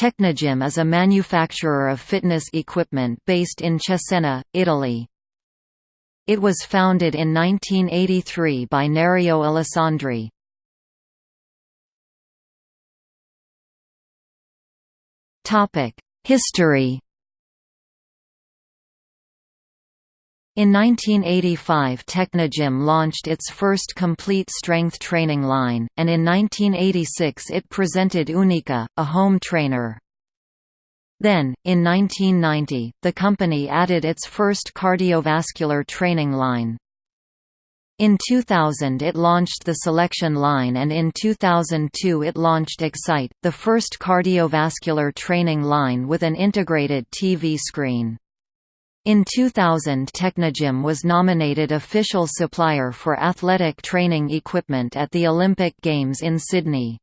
Technogym is a manufacturer of fitness equipment based in Cesena, Italy. It was founded in 1983 by Nerio Alessandri. History In 1985 Technogym launched its first complete strength training line, and in 1986 it presented Unica, a home trainer. Then, in 1990, the company added its first cardiovascular training line. In 2000 it launched the Selection line and in 2002 it launched Excite, the first cardiovascular training line with an integrated TV screen. In 2000 Technogym was nominated official supplier for athletic training equipment at the Olympic Games in Sydney.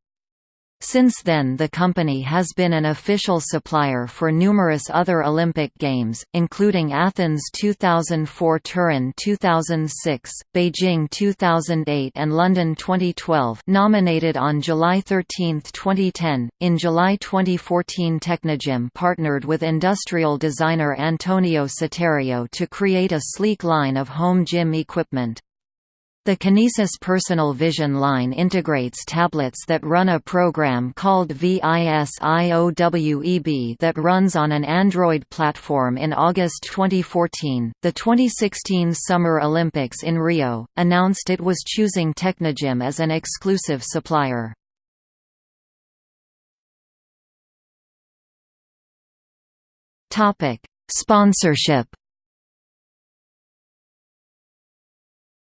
Since then the company has been an official supplier for numerous other Olympic Games, including Athens 2004 Turin 2006, Beijing 2008 and London 2012 nominated on July 13, 2010. In July 2014 Technogym partnered with industrial designer Antonio Citterio to create a sleek line of home gym equipment. The Kinesis Personal Vision line integrates tablets that run a program called VISIOWEB that runs on an Android platform in August 2014. The 2016 Summer Olympics in Rio announced it was choosing Technogym as an exclusive supplier. Topic: Sponsorship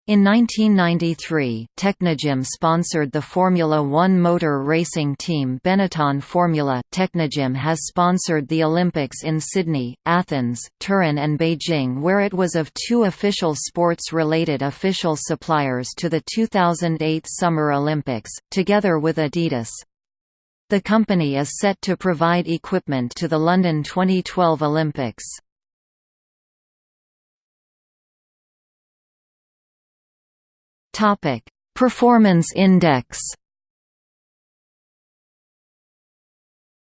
In 1993, Technogym sponsored the Formula One motor racing team Benetton Formula. Technogym has sponsored the Olympics in Sydney, Athens, Turin, and Beijing, where it was of two official sports related official suppliers to the 2008 Summer Olympics, together with Adidas. The company is set to provide equipment to the London 2012 Olympics. Topic: Performance Index.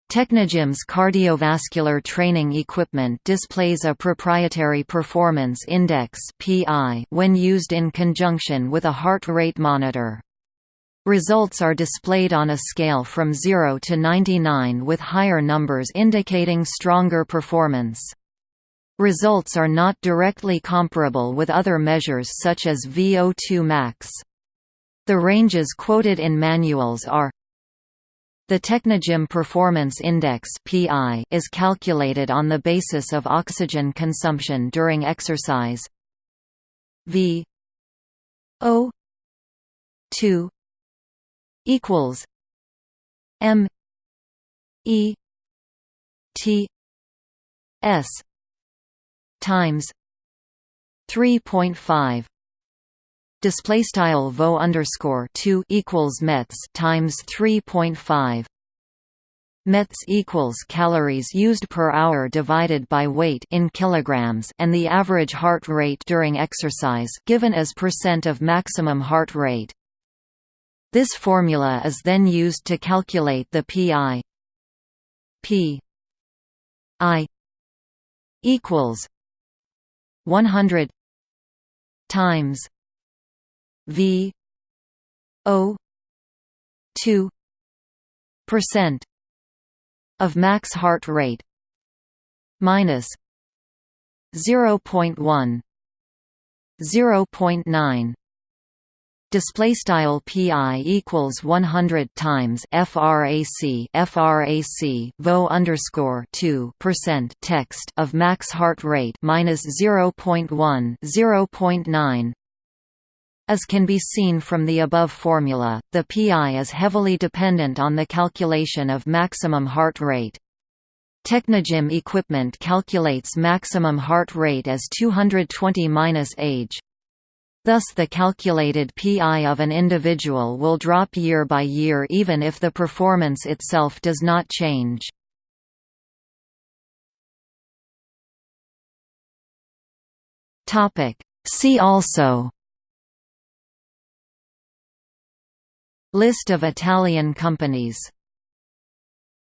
Technogym's cardiovascular training equipment displays a proprietary performance index (PI) when used in conjunction with a heart rate monitor. Results are displayed on a scale from 0 to 99 with higher numbers indicating stronger performance. Results are not directly comparable with other measures such as VO2 max. The ranges quoted in manuals are the Technogym Performance Index (PI) is calculated on the basis of oxygen consumption during exercise. V O 2 equals M E T S times 3.5 display style vo underscore 2 equals mets times 3.5 Mets equals calories used per hour divided by weight in kilograms and the average heart rate during exercise given as percent of maximum heart rate. This formula is then used to calculate the PI. P I equals 100 times V O 2 percent of max heart rate minus 0.1 0.9 display style pi equals 100 times frac frac vo underscore 2 percent text of max heart rate minus 0.1 0.9 as can be seen from the above formula, the PI is heavily dependent on the calculation of maximum heart rate. Technogym equipment calculates maximum heart rate as 220-age. Thus the calculated PI of an individual will drop year by year even if the performance itself does not change. See also List of Italian companies